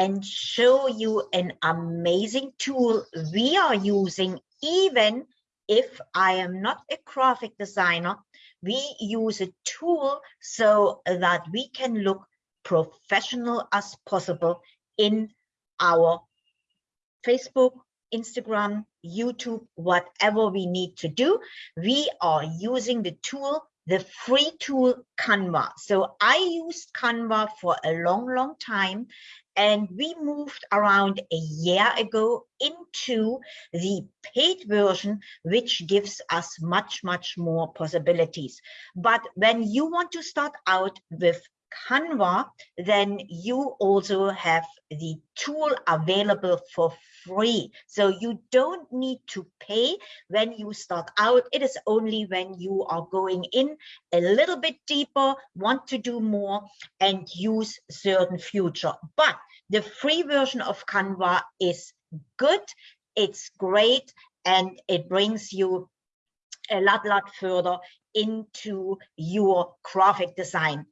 and show you an amazing tool we are using even if I am not a graphic designer, we use a tool so that we can look professional as possible in our Facebook, Instagram, YouTube, whatever we need to do. We are using the tool the free tool Canva. So I used Canva for a long, long time, and we moved around a year ago into the paid version, which gives us much, much more possibilities. But when you want to start out with Canva, then you also have the tool available for free. So you don't need to pay when you start out. It is only when you are going in a little bit deeper, want to do more and use certain future. But the free version of Canva is good, it's great, and it brings you a lot, lot further into your graphic design.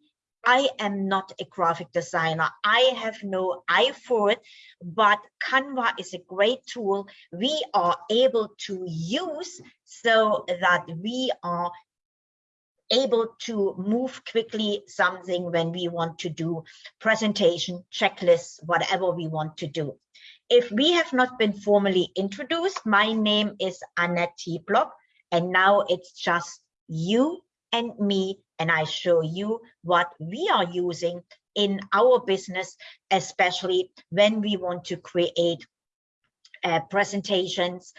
I am not a graphic designer. I have no eye for it, but Canva is a great tool we are able to use so that we are able to move quickly something when we want to do presentation, checklists, whatever we want to do. If we have not been formally introduced, my name is Annette T. Block, and now it's just you and me and I show you what we are using in our business, especially when we want to create uh, presentations,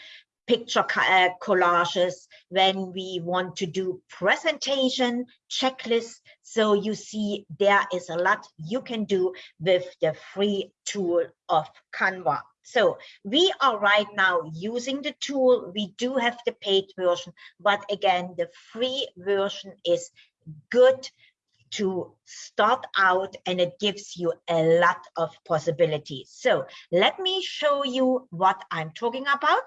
picture uh, collages, when we want to do presentation checklists. So you see there is a lot you can do with the free tool of Canva. So we are right now using the tool. We do have the paid version, but again, the free version is good to start out and it gives you a lot of possibilities. So let me show you what I'm talking about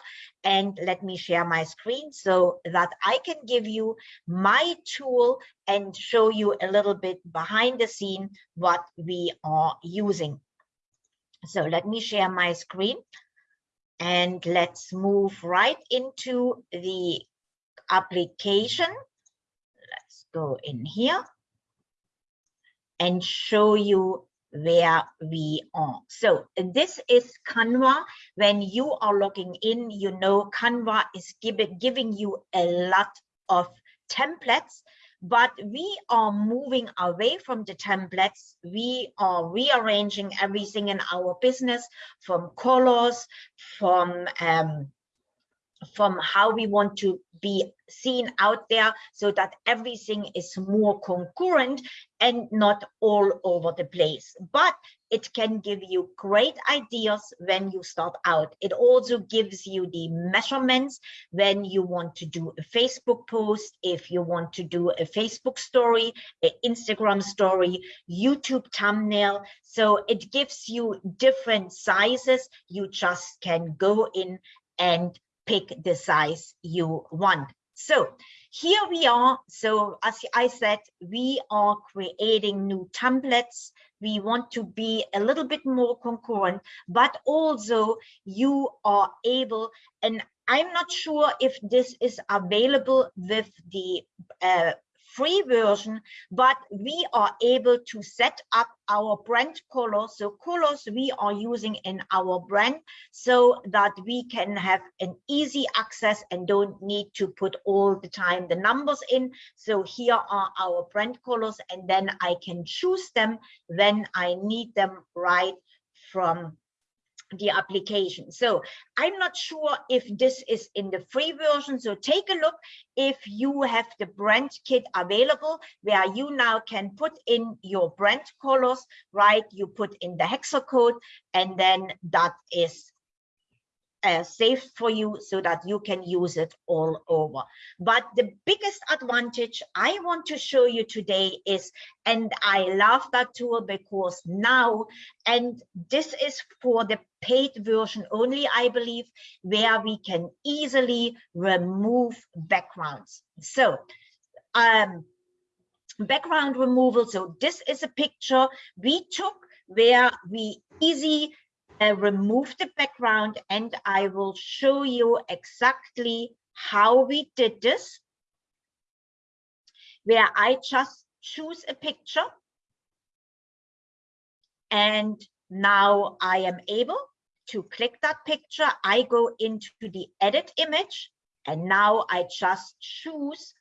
and let me share my screen so that I can give you my tool and show you a little bit behind the scene what we are using. So let me share my screen and let's move right into the application Let's go in here and show you where we are. So this is Canva. When you are logging in, you know Canva is giving, giving you a lot of templates, but we are moving away from the templates. We are rearranging everything in our business from colors, from um, from how we want to be seen out there so that everything is more concurrent and not all over the place. But it can give you great ideas when you start out. It also gives you the measurements when you want to do a Facebook post, if you want to do a Facebook story, an Instagram story, YouTube thumbnail. So it gives you different sizes. You just can go in and pick the size you want. So here we are. So as I said, we are creating new templates. We want to be a little bit more concurrent, but also you are able, and I'm not sure if this is available with the uh, free version, but we are able to set up our brand colors. So colors we are using in our brand so that we can have an easy access and don't need to put all the time the numbers in. So here are our brand colors and then I can choose them when I need them right from the application. So I'm not sure if this is in the free version. So take a look if you have the brand kit available where you now can put in your brand colors, right? You put in the hexa code and then that is uh, safe for you so that you can use it all over. But the biggest advantage I want to show you today is, and I love that tool because now, and this is for the paid version only, I believe, where we can easily remove backgrounds. So um, background removal. So this is a picture we took where we easy uh, remove the background and I will show you exactly how we did this, where I just choose a picture and now I am able to click that picture. I go into the edit image and now I just choose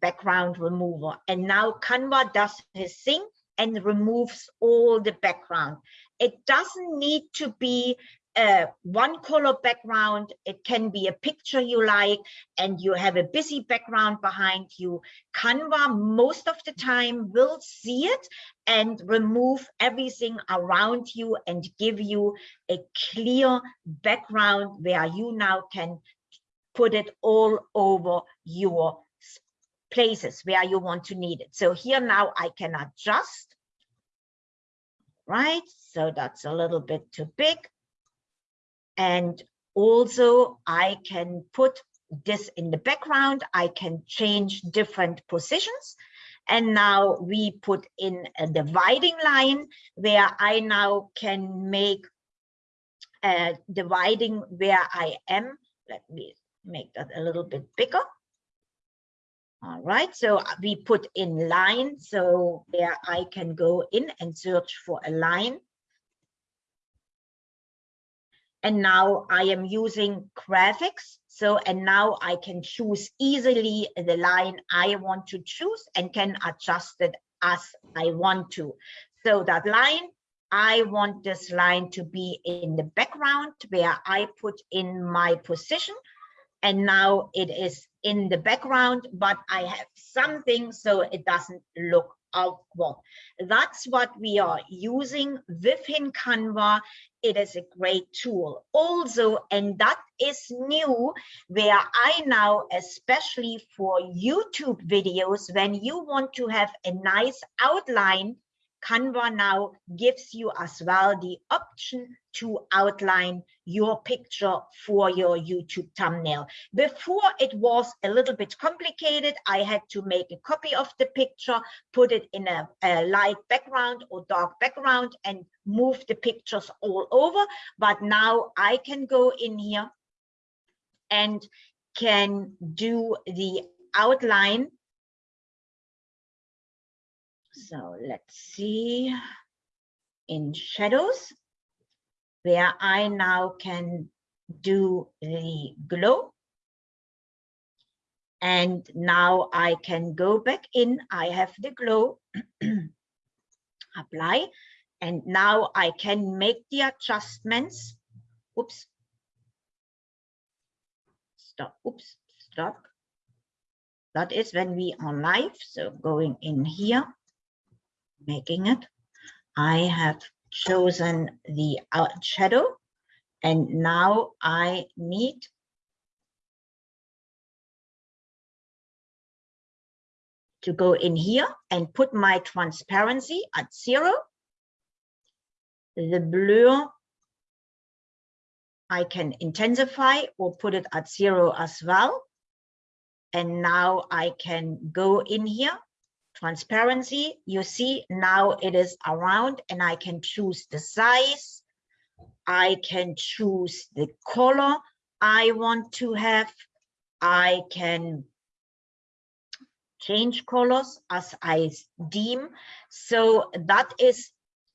background remover. And now Canva does his thing and removes all the background. It doesn't need to be a one color background. It can be a picture you like and you have a busy background behind you. Canva most of the time will see it and remove everything around you and give you a clear background where you now can put it all over your places where you want to need it. So here now I can adjust, right? So that's a little bit too big. And also I can put this in the background. I can change different positions. And now we put in a dividing line where I now can make a dividing where I am. Let me make that a little bit bigger. All right, so uh, we put in line, so there I can go in and search for a line. And now I am using graphics. So, and now I can choose easily the line I want to choose and can adjust it as I want to. So that line, I want this line to be in the background where I put in my position and now it is in the background, but I have something so it doesn't look awkward. That's what we are using within Canva. It is a great tool. Also, and that is new, where I now, especially for YouTube videos, when you want to have a nice outline Canva now gives you as well the option to outline your picture for your YouTube thumbnail. Before it was a little bit complicated. I had to make a copy of the picture, put it in a, a light background or dark background and move the pictures all over. But now I can go in here and can do the outline so let's see in shadows where I now can do the glow. And now I can go back in. I have the glow, apply, and now I can make the adjustments. Oops. Stop. Oops. Stop. That is when we are live. So going in here making it. I have chosen the shadow and now I need to go in here and put my transparency at zero. The blur I can intensify or put it at zero as well. And now I can go in here transparency, you see now it is around and I can choose the size. I can choose the color I want to have. I can change colors as I deem. So that is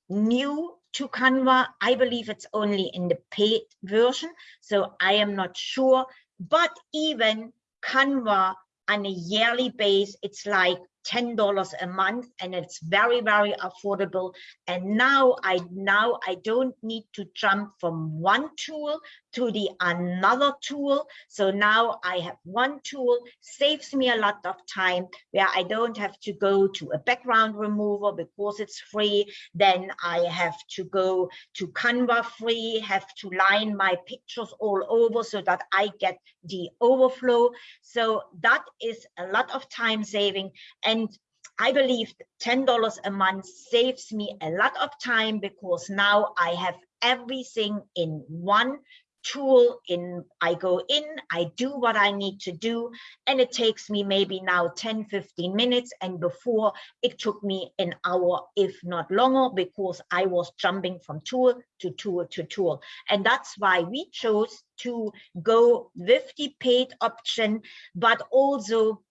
new to Canva. I believe it's only in the paid version, so I am not sure. But even Canva on a yearly base, it's like $10 a month and it's very, very affordable. And now I now I don't need to jump from one tool to the another tool. So now I have one tool, saves me a lot of time where I don't have to go to a background remover because it's free. Then I have to go to Canva free, have to line my pictures all over so that I get the overflow. So that is a lot of time saving. And I believe $10 a month saves me a lot of time because now I have everything in one tool in i go in i do what i need to do and it takes me maybe now 10 15 minutes and before it took me an hour if not longer because i was jumping from tool to tool to tool. And that's why we chose to go with the paid option but also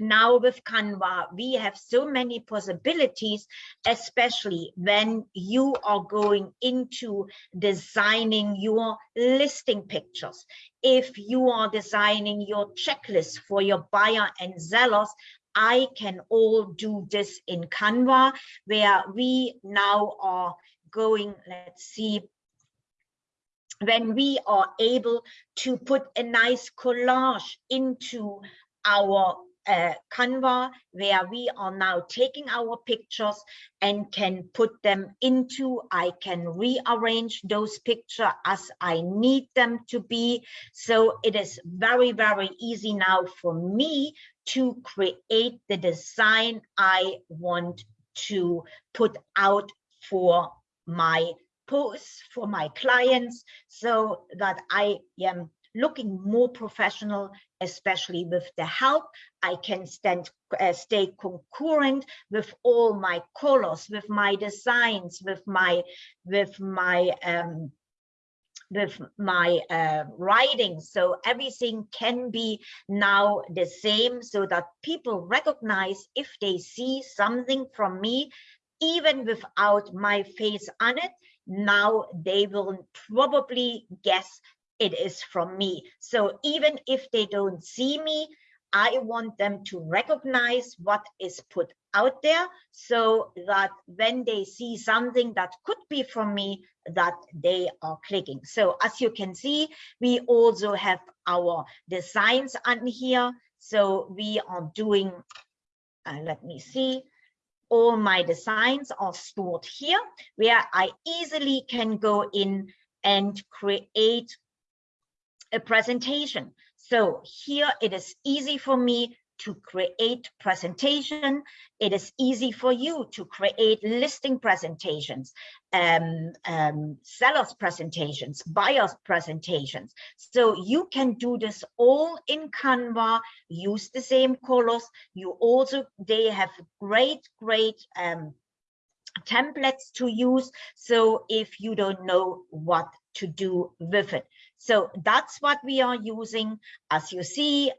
now with Canva, we have so many possibilities, especially when you are going into designing your listing pictures. If you are designing your checklist for your buyer and sellers, I can all do this in Canva, where we now are going, let's see, when we are able to put a nice collage into our uh, Canva where we are now taking our pictures and can put them into, I can rearrange those pictures as I need them to be. So it is very, very easy now for me to create the design I want to put out for my posts, for my clients, so that I am looking more professional, especially with the help. I can stand, uh, stay concurrent with all my colors, with my designs, with my, with my, um, with my uh, writing so everything can be now the same so that people recognize if they see something from me even without my face on it now they will probably guess it is from me. So even if they don't see me, I want them to recognize what is put out there so that when they see something that could be from me, that they are clicking. So as you can see, we also have our designs on here. So we are doing, uh, let me see, all my designs are stored here where I easily can go in and create a presentation. So here it is easy for me to create presentation. It is easy for you to create listing presentations, um, um, sellers presentations, buyers presentations. So you can do this all in Canva, use the same colors. You also, they have great, great um, templates to use. So if you don't know what to do with it. So that's what we are using. As you see,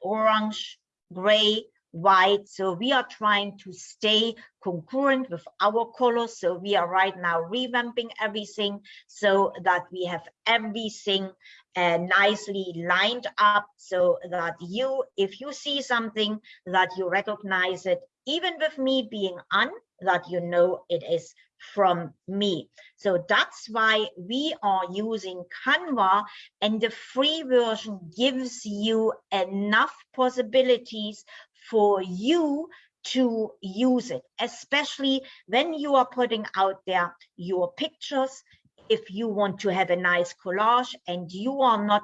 orange, gray, white. So we are trying to stay concurrent with our colors. So we are right now revamping everything so that we have everything uh, nicely lined up so that you, if you see something that you recognize it, even with me being on, that you know it is from me. So that's why we are using Canva and the free version gives you enough possibilities for you to use it, especially when you are putting out there your pictures. If you want to have a nice collage and you are not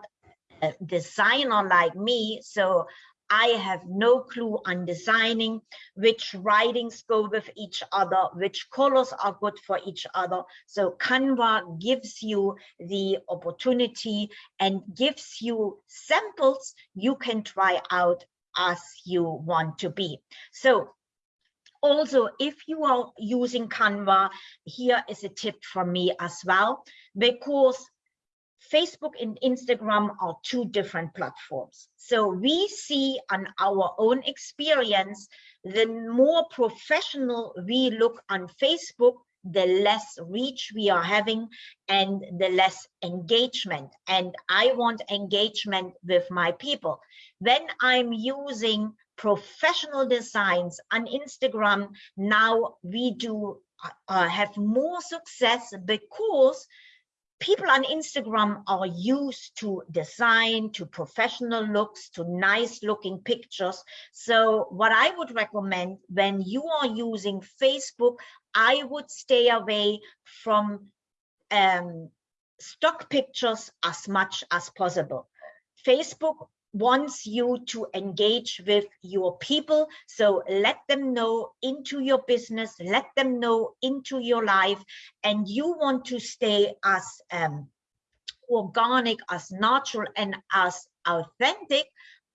a designer like me, so I have no clue on designing which writings go with each other, which colors are good for each other. So Canva gives you the opportunity and gives you samples you can try out as you want to be. So also, if you are using Canva, here is a tip from me as well, because Facebook and Instagram are two different platforms. So we see on our own experience, the more professional we look on Facebook, the less reach we are having and the less engagement. And I want engagement with my people. When I'm using professional designs on Instagram, now we do uh, have more success because people on Instagram are used to design, to professional looks, to nice looking pictures. So what I would recommend when you are using Facebook, I would stay away from um, stock pictures as much as possible. Facebook wants you to engage with your people. So let them know into your business, let them know into your life, and you want to stay as um, organic, as natural and as authentic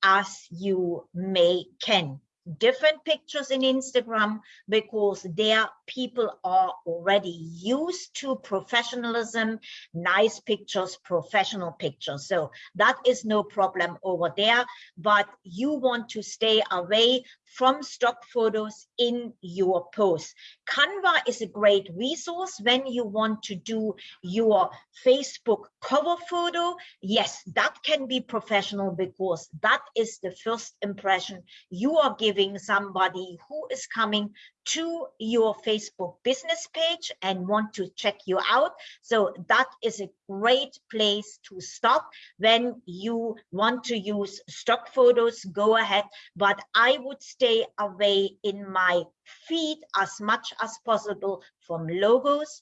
as you may can different pictures in Instagram because their people are already used to professionalism, nice pictures, professional pictures. So that is no problem over there, but you want to stay away from stock photos in your post. Canva is a great resource when you want to do your Facebook cover photo. Yes, that can be professional because that is the first impression you are giving somebody who is coming to your Facebook business page and want to check you out. So that is a great place to start. When you want to use stock photos, go ahead. But I would stay away in my feed as much as possible from logos,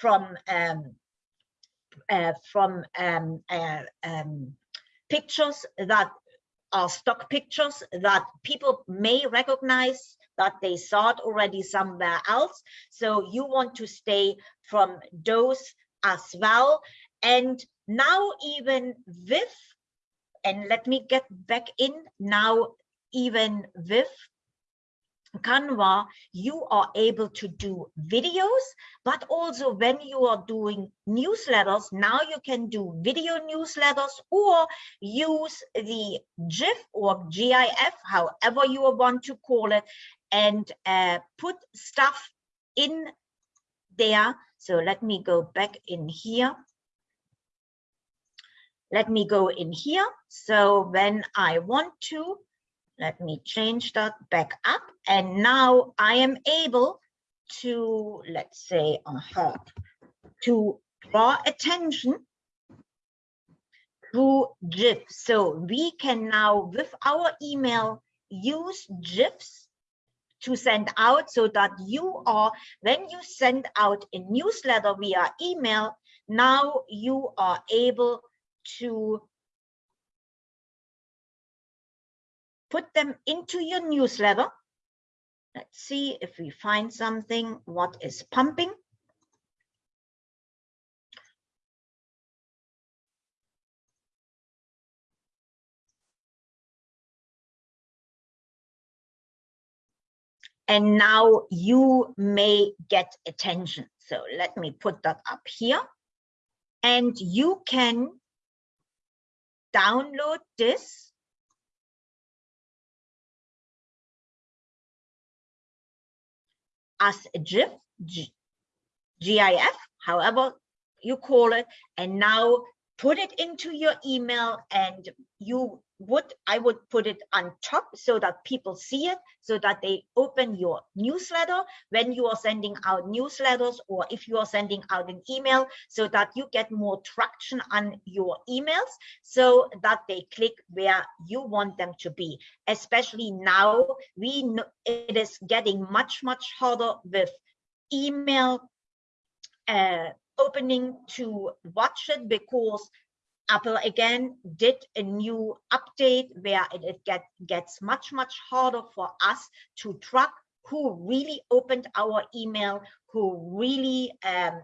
from um, uh, from um, uh, um, pictures that stock pictures that people may recognize that they saw it already somewhere else. So you want to stay from those as well. And now even with, and let me get back in now, even with Canva, you are able to do videos, but also when you are doing newsletters, now you can do video newsletters or use the GIF or GIF, however you want to call it, and uh, put stuff in there. So let me go back in here. Let me go in here. So when I want to, let me change that back up. And now I am able to, let's say, uh -huh, to draw attention through GIF. So we can now, with our email, use GIFs to send out so that you are, when you send out a newsletter via email, now you are able to put them into your newsletter. Let's see if we find something, what is pumping. And now you may get attention. So let me put that up here. And you can download this as a GIF, G GIF, however you call it, and now put it into your email and you would I would put it on top so that people see it so that they open your newsletter when you are sending out newsletters or if you are sending out an email so that you get more traction on your emails so that they click where you want them to be. Especially now we know it is getting much much harder with email uh, opening to watch it because Apple again did a new update where it, it get, gets much, much harder for us to track who really opened our email, who really um,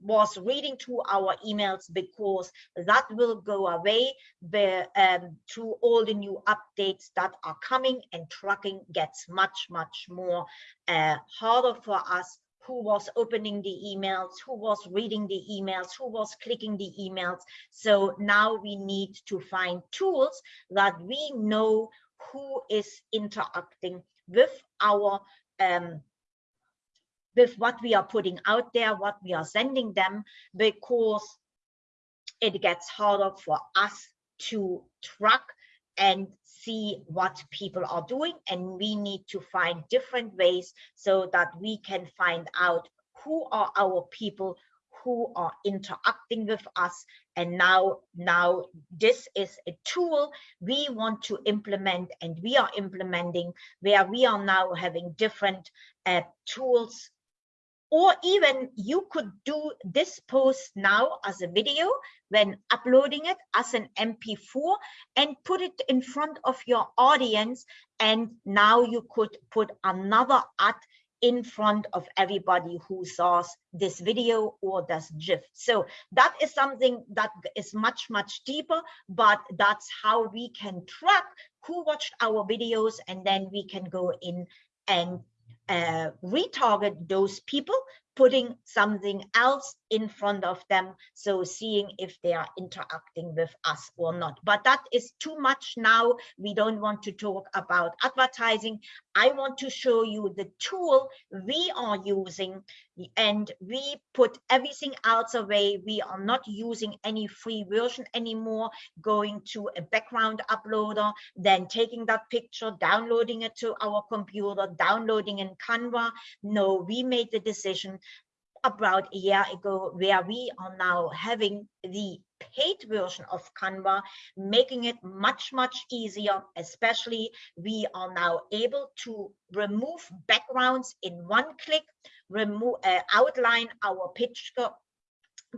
was reading to our emails because that will go away the, um, to all the new updates that are coming and tracking gets much, much more uh, harder for us who was opening the emails, who was reading the emails, who was clicking the emails. So now we need to find tools that we know who is interacting with our um, with what we are putting out there, what we are sending them, because it gets harder for us to track and see what people are doing and we need to find different ways so that we can find out who are our people who are interacting with us. And now now this is a tool we want to implement and we are implementing where we are now having different uh, tools or even you could do this post now as a video when uploading it as an mp4 and put it in front of your audience and now you could put another ad in front of everybody who saw this video or this GIF. So that is something that is much, much deeper, but that's how we can track who watched our videos and then we can go in and uh, retarget those people putting something else in front of them. So seeing if they are interacting with us or not. But that is too much now. We don't want to talk about advertising. I want to show you the tool we are using and we put everything else away. We are not using any free version anymore going to a background uploader then taking that picture downloading it to our computer downloading in canva. No we made the decision about a year ago where we are now having the paid version of Canva, making it much, much easier, especially we are now able to remove backgrounds in one click, remove, uh, outline our picture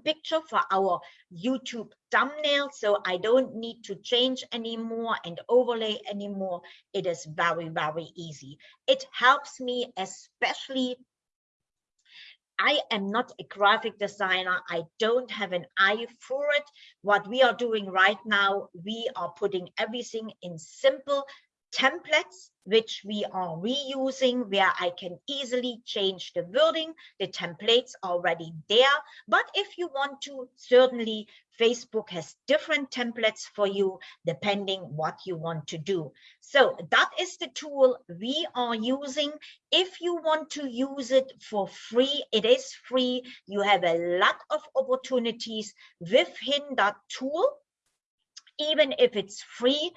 picture for our YouTube thumbnail. So I don't need to change anymore and overlay anymore. It is very, very easy. It helps me especially I am not a graphic designer. I don't have an eye for it. What we are doing right now, we are putting everything in simple templates which we are reusing where I can easily change the wording. The templates already there. But if you want to, certainly Facebook has different templates for you depending what you want to do. So that is the tool we are using. If you want to use it for free, it is free. You have a lot of opportunities within that tool even if it's free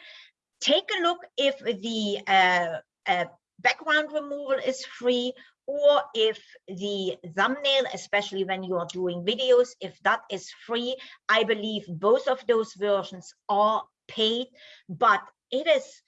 take a look if the uh, uh, background removal is free or if the thumbnail, especially when you are doing videos, if that is free, I believe both of those versions are paid, but it is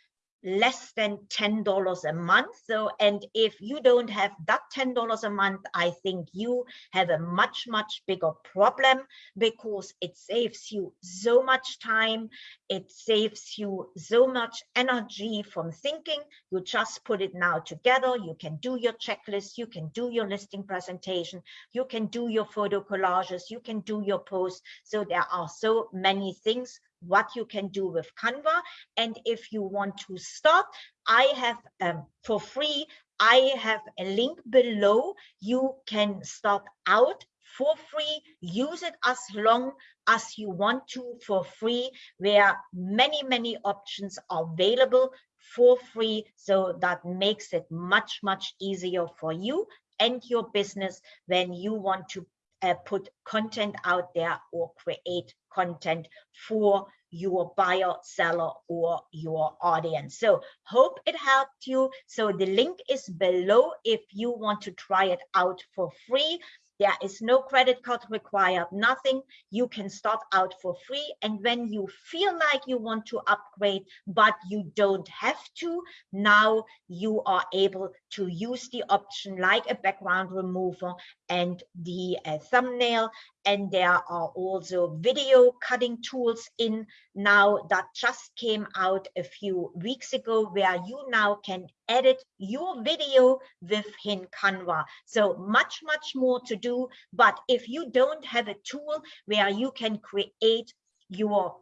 less than $10 a month. So, and if you don't have that $10 a month, I think you have a much, much bigger problem because it saves you so much time. It saves you so much energy from thinking. You just put it now together. You can do your checklist. You can do your listing presentation. You can do your photo collages. You can do your posts. So there are so many things what you can do with Canva. And if you want to start, I have um, for free, I have a link below. You can start out for free, use it as long as you want to for free, where many, many options are available for free. So that makes it much, much easier for you and your business when you want to uh, put content out there or create content for your buyer, seller, or your audience. So hope it helped you. So the link is below if you want to try it out for free. There is no credit card required, nothing. You can start out for free. And when you feel like you want to upgrade, but you don't have to, now you are able to use the option like a background remover and the uh, thumbnail and there are also video cutting tools in now that just came out a few weeks ago where you now can edit your video within Canva. So much, much more to do. But if you don't have a tool where you can create your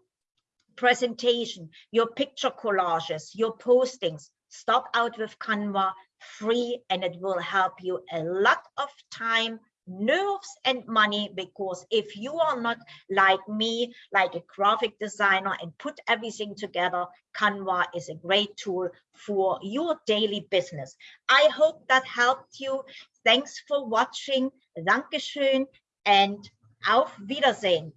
presentation, your picture collages, your postings, start out with Canva free and it will help you a lot of time nerves and money because if you are not like me like a graphic designer and put everything together canva is a great tool for your daily business. I hope that helped you. Thanks for watching. Dankeschön and auf wiedersehen